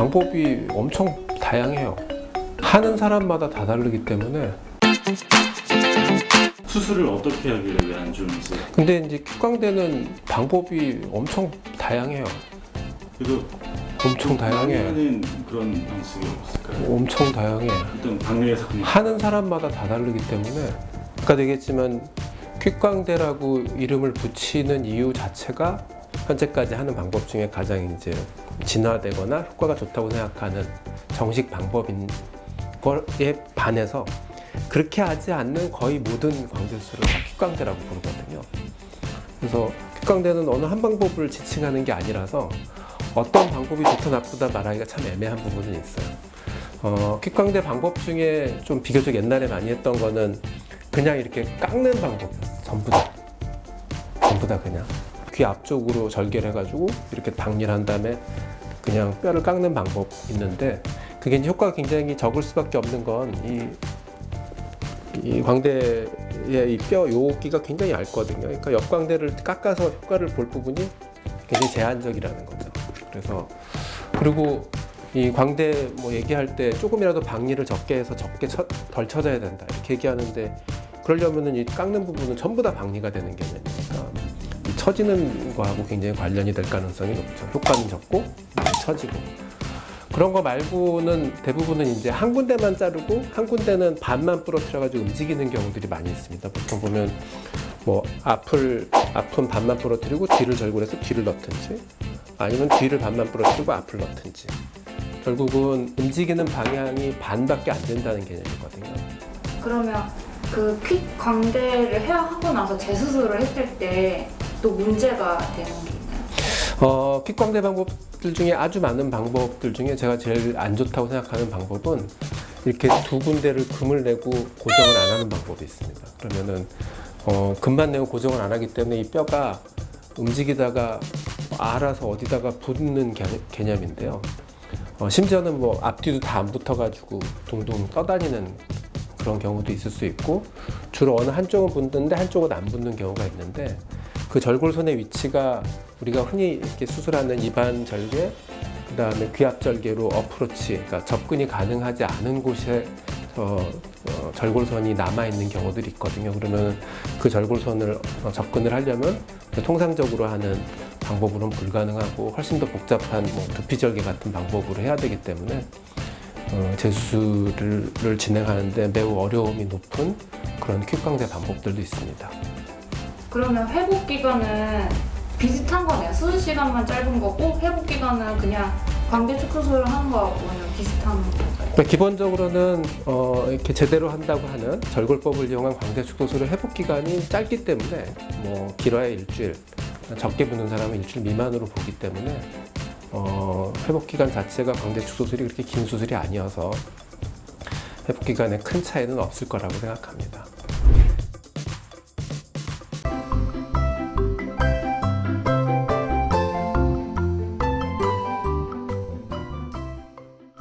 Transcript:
방법이 엄청 다양해요. 하는 사람마다 다 다르기 때문에 수술을 어떻게 하길래 왜 안 좋으세요? 근데 이제 큐광대는 방법이 엄청 다양해요. 그래도 엄청 다양해. 그런 방식이 없을까요? 엄청 다양해. 일단 방류에서 그냥 하는 사람마다 다 다르기 때문에 아까 얘기했지만 퀵광대라고 이름을 붙이는 이유 자체가 현재까지 하는 방법 중에 가장 이제 진화되거나 효과가 좋다고 생각하는 정식 방법인 거에 반해서 그렇게 하지 않는 거의 모든 광대수술을 다 퀵광대라고 부르거든요. 그래서 퀵광대는 어느 한 방법을 지칭하는 게 아니라서 어떤 방법이 좋다 나쁘다 말하기가 참 애매한 부분은 있어요. 어, 퀵광대 방법 중에 좀 비교적 옛날에 많이 했던 거는 그냥 이렇게 깎는 방법이었어요. 전부 다. 전부 다 그냥. 귀 앞쪽으로 절개를 해가지고 이렇게 박리를 한 다음에 그냥 뼈를 깎는 방법 있는데 그게 이제 효과가 굉장히 적을 수밖에 없는 건이 이 광대의 이뼈 요기가 굉장히 얇거든요. 그러니까 옆광대를 깎아서 효과를 볼 부분이 굉장히 제한적이라는 거죠. 그래서 그리고 이 광대 뭐 얘기할 때 조금이라도 박리를 적게 해서 적게 쳐, 덜 쳐져야 된다 이렇게 얘기하는데 그러려면은 이 깎는 부분은 전부 다 박리가 되는 개념이니까 이 처지는 거하고 굉장히 관련이 될 가능성이 높죠. 효과는 적고 처지고 그런 거 말고는 대부분은 이제 한 군데만 자르고 한 군데는 반만 부러뜨려 가지고 움직이는 경우들이 많이 있습니다. 보통 보면 뭐 앞을 앞은 반만 부러뜨리고 뒤를 절골해서 뒤를 넣든지 아니면 뒤를 반만 부러뜨리고 앞을 넣든지 결국은 움직이는 방향이 반밖에 안 된다는 개념이거든요. 그러면 그 퀵 광대를 해야 하고 나서 재수술을 했을 때 또 문제가 되는 게 있나요? 어, 킥광대 방법들 중에 아주 많은 방법들 중에 제가 제일 안 좋다고 생각하는 방법은 이렇게 두 군데를 금을 내고 고정을 안 하는 방법이 있습니다. 그러면은 어, 금만 내고 고정을 안 하기 때문에 이 뼈가 움직이다가 알아서 어디다가 붙는 개, 개념인데요. 어, 심지어는 뭐 앞뒤도 다 안 붙어가지고 둥둥 떠다니는 그런 경우도 있을 수 있고 주로 어느 한쪽은 붙는데 한쪽은 안 붙는 경우가 있는데 그 절골선의 위치가 우리가 흔히 이렇게 수술하는 입안 절개 그 다음에 귀압 절개로 어프로치 그러니까 접근이 가능하지 않은 곳에 어, 어, 절골선이 남아 있는 경우들이 있거든요. 그러면 그 절골선을 어, 접근을 하려면 통상적으로 하는 방법으로는 불가능하고 훨씬 더 복잡한 뭐 두피 절개 같은 방법으로 해야 되기 때문에 어, 재수술을 진행하는데 매우 어려움이 높은 그런 퀵광대 방법들도 있습니다. 그러면 회복 기간은 비슷한 거네요. 수술 시간만 짧은 거고 회복 기간은 그냥 광대 축소술을 하는 거하고는 비슷한 거예요. 그러니까 기본적으로는 어, 이렇게 제대로 한다고 하는 절골법을 이용한 광대 축소술의 회복 기간이 짧기 때문에 뭐 길어야 일주일, 적게 붙는 사람은 일주일 미만으로 보기 때문에 어, 회복 기간 자체가 광대 축소술이 그렇게 긴 수술이 아니어서 회복 기간에 큰 차이는 없을 거라고 생각합니다.